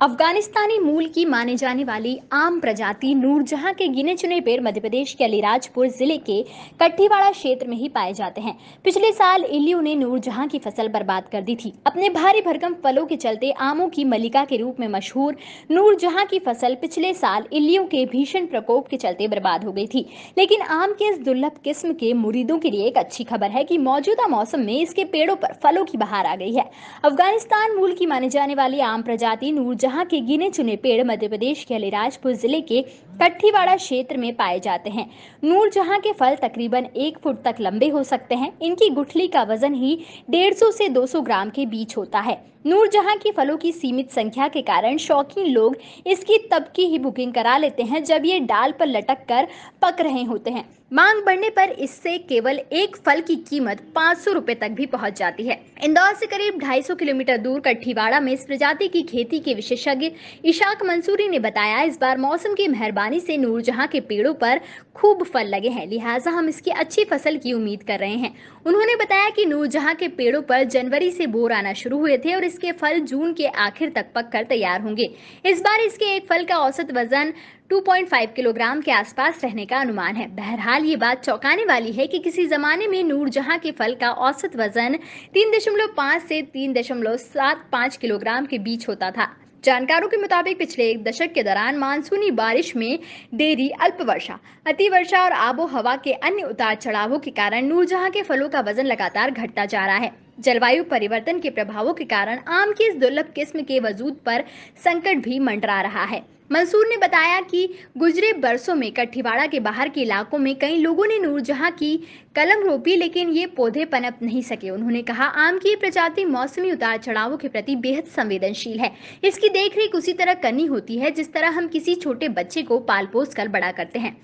अफगानिस्तानी मूल की माने जाने वाली आम प्रजाति नूरजहां के गिने चुने पेड़ मध्य प्रदेश के अलीराजपुर ज़िले के कट्टीवाड़ा क्षेत्र में ही पाए जाते हैं। पिछले साल इल्लियों ने नूरजहां की फ़सल बर्बाद कर दी थी। अपने भारी भरकम फलों के चलते आमों की मलिका के रूप में मशहूर नूरजहां की फ़सल पिछले साल इल्लियों के भीषण प्रकोप के चलते बर्बाद हो गई थी। लेकिन आम के इस दुर्लभ किस्म के मुरीदों के लिए एक अच्छी खबर है की मौजूदा मौसम में इसके पेड़ों पर फलों की बहार आ गई है। अफ़गानिस्तान मूल की माने जाने वाली आम प्रजाति नूरजहां जहाँ के गिने चुने पेड़ मध्य प्रदेश के अलीराजपुर ज़िले के कट्ठीवाड़ा क्षेत्र में पाए जाते हैं। नूर जहाँ के फल तकरीबन एक फुट तक लंबे हो सकते हैं। इनकी गुठली का वज़न ही 150 से 200 ग्राम के बीच होता है। नूर जहाँ के फलों की सीमित संख्या के कारण शौकीन लोग इसकी तब की ही बुकिंग करा लेते हैं जब ये डाल पर लटक कर पक रहे होते हैं। मांग बढ़ने पर इससे केवल एक फल की कीमत पाँच सौ तक भी पहुँच जाती है। इंदौर से करीब 250 किलोमीटर दूर कट्ठीवाड़ा में इस प्रजाति की खेती के विशेषज्ञ इशाक मंसूरी ने बताया, इस बार मौसम की मेहरबानी से नूरजहां के पेड़ों पर खूब फल लगे हैं, लिहाजा हम इसकी अच्छी फ़सल की उम्मीद कर रहे हैं। उन्होंने बताया कि नूरजहां के पेड़ों पर जनवरी से बोर आना शुरू हुए थे और इसके फल जून के आखिर तक पककर तैयार होंगे। इस बार इसके एक फल का औसत वज़न 2.5 किलोग्राम के आसपास रहने का अनुमान है। बहरहाल ये बात चौंकाने वाली है कि किसी जमाने में नूरजहां के फल का औसत वज़न 3.5 से 3.75 किलोग्राम के बीच होता था। जानकारों के मुताबिक पिछले एक दशक के दौरान मानसूनी बारिश में देरी अल्प वर्षा अति वर्षा और आबो हवा के अन्य उतार चढ़ावों के कारण नूरजहां के फलों का वज़न लगातार घटता जा रहा है। जलवायु परिवर्तन के प्रभावों के कारण आम की इस दुर्लभ किस्म के वजूद पर संकट भी मंडरा रहा है। मंसूर ने बताया कि गुजरे बरसों में कठीवाड़ा के बाहर के इलाकों में कई लोगों ने नूरजहां की कलम रोपी, लेकिन ये पौधे पनप नहीं सके। उन्होंने कहा, आम की प्रजाति मौसमी उतार चढ़ावों के प्रति बेहद संवेदनशील है। इसकी देखरेख उसी तरह करनी होती है, जिस तरह हम किसी छोटे बच्चे को पाल पोस कर बड़ा करते हैं।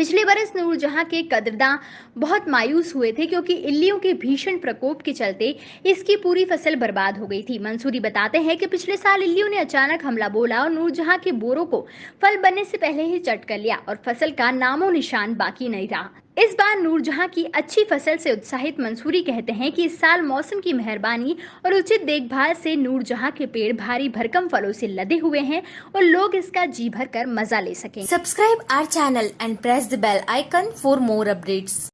पिछले बरस नूरजहां के कदरदा बहुत मायूस हुए थे क्योंकि इल्लियों के भीषण प्रकोप के चलते इसकी पूरी फ़सल बर्बाद हो गई थी। मंसूरी बताते हैं कि पिछले साल इल्लियों ने अचानक हमला बोला और नूरजहां के बोरों को फल बनने से पहले ही चट कर लिया और फ़सल का नामो निशान बाकी नहीं रहा। इस बार नूरजहां की अच्छी फ़सल से उत्साहित मंसूरी कहते हैं कि इस साल मौसम की मेहरबानी और उचित देखभाल से नूरजहां के पेड़ भारी भरकम फलों से लदे हुए हैं और लोग इसका जी भर कर मज़ा ले सकें। Subscribe our channel and press the bell icon for more updates